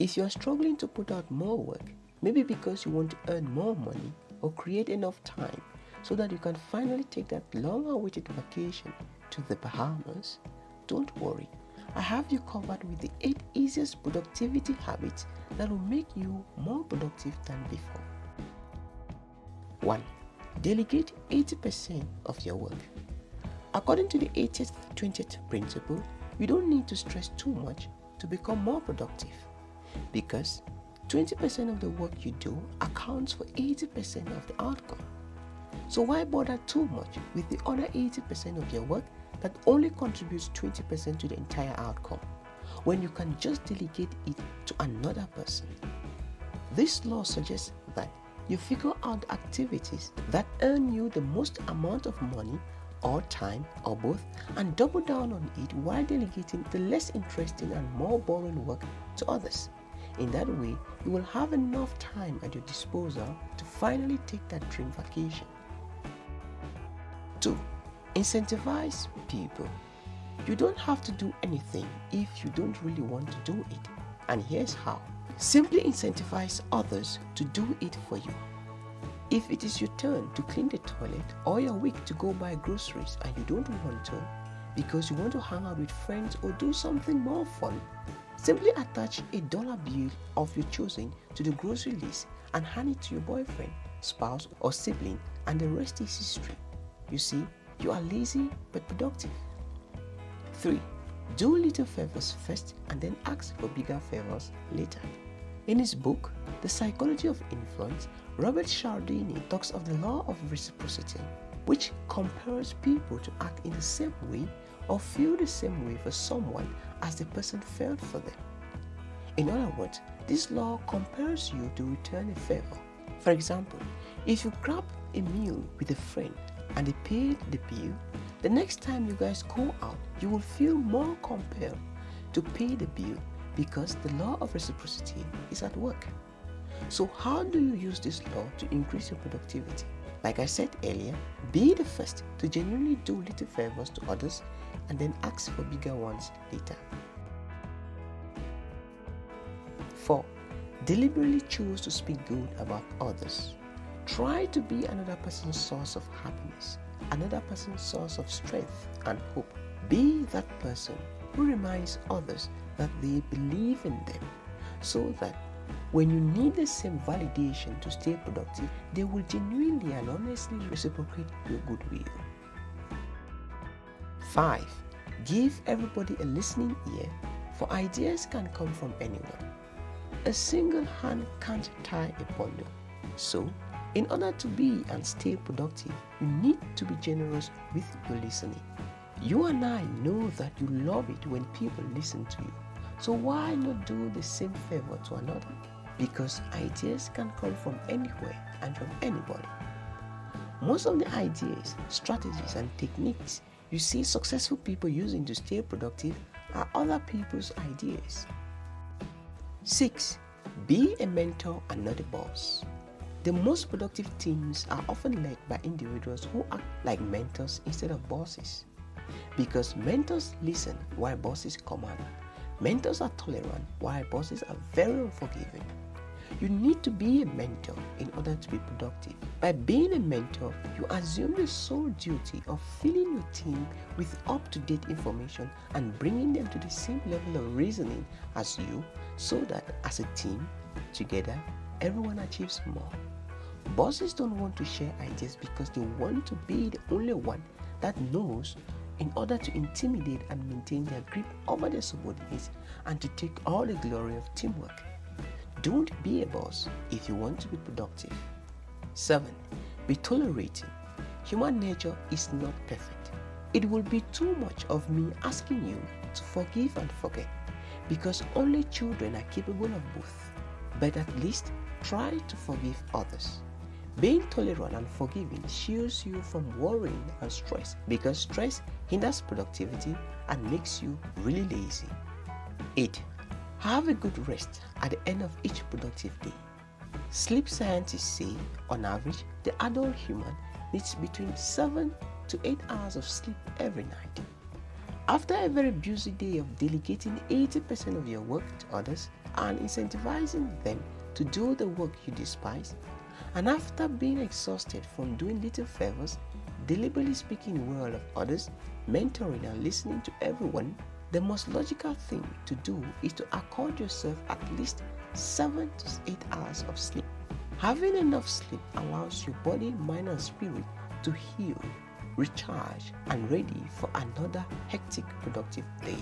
If you are struggling to put out more work, maybe because you want to earn more money or create enough time so that you can finally take that long awaited vacation to the Bahamas, don't worry. I have you covered with the 8 easiest productivity habits that will make you more productive than before. 1. Delegate 80% of your work. According to the 80th 20th principle, you don't need to stress too much to become more productive because 20% of the work you do accounts for 80% of the outcome. So why bother too much with the other 80% of your work that only contributes 20% to the entire outcome when you can just delegate it to another person? This law suggests that you figure out activities that earn you the most amount of money or time or both and double down on it while delegating the less interesting and more boring work to others. In that way, you will have enough time at your disposal to finally take that dream vacation. 2. Incentivize people. You don't have to do anything if you don't really want to do it. And here's how. Simply incentivize others to do it for you. If it is your turn to clean the toilet or your week to go buy groceries and you don't want to because you want to hang out with friends or do something more fun, simply attach a dollar bill of your choosing to the grocery list and hand it to your boyfriend, spouse, or sibling, and the rest is history. You see, you are lazy but productive. 3. Do little favors first and then ask for bigger favors later. In his book, The Psychology of Influence, Robert Cialdini talks of the law of reciprocity, which compels people to act in the same way or feel the same way for someone as the person felt for them. In other words, this law compels you to return a favor. For example, if you grab a meal with a friend and they paid the bill, the next time you guys go out, you will feel more compelled to pay the bill because the law of reciprocity is at work. So how do you use this law to increase your productivity? Like I said earlier, be the first to genuinely do little favors to others and then ask for bigger ones later. 4. Deliberately choose to speak good about others. Try to be another person's source of happiness, another person's source of strength and hope. Be that person who reminds others that they believe in them so that when you need the same validation to stay productive, they will genuinely and honestly reciprocate your goodwill. 5. Give everybody a listening ear, for ideas can come from anyone. A single hand can't tie a bundle. So, in order to be and stay productive, you need to be generous with your listening. You and I know that you love it when people listen to you. So why not do the same favor to another? Because ideas can come from anywhere and from anybody. Most of the ideas, strategies, and techniques you see successful people using to stay productive are other people's ideas. 6. Be a mentor and not a boss. The most productive teams are often led by individuals who act like mentors instead of bosses. Because mentors listen while bosses command. Mentors are tolerant while bosses are very unforgiving. You need to be a mentor in order to be productive. By being a mentor, you assume the sole duty of filling your team with up to date information and bringing them to the same level of reasoning as you so that as a team, together, everyone achieves more. Bosses don't want to share ideas because they want to be the only one that knows in order to intimidate and maintain their grip over their subordinates and to take all the glory of teamwork. Don't be a boss if you want to be productive. 7. Be tolerating. Human nature is not perfect. It will be too much of me asking you to forgive and forget because only children are capable of both. But at least try to forgive others. Being tolerant and forgiving shields you from worrying and stress because stress hinders productivity and makes you really lazy. 8. Have a good rest at the end of each productive day. Sleep scientists say, on average, the adult human needs between 7 to 8 hours of sleep every night. After a very busy day of delegating 80% of your work to others and incentivizing them to do the work you despise, and after being exhausted from doing little favors, deliberately speaking well of others, mentoring and listening to everyone, the most logical thing to do is to accord yourself at least 7 to 8 hours of sleep. Having enough sleep allows your body, mind, and spirit to heal, recharge, and ready for another hectic, productive day.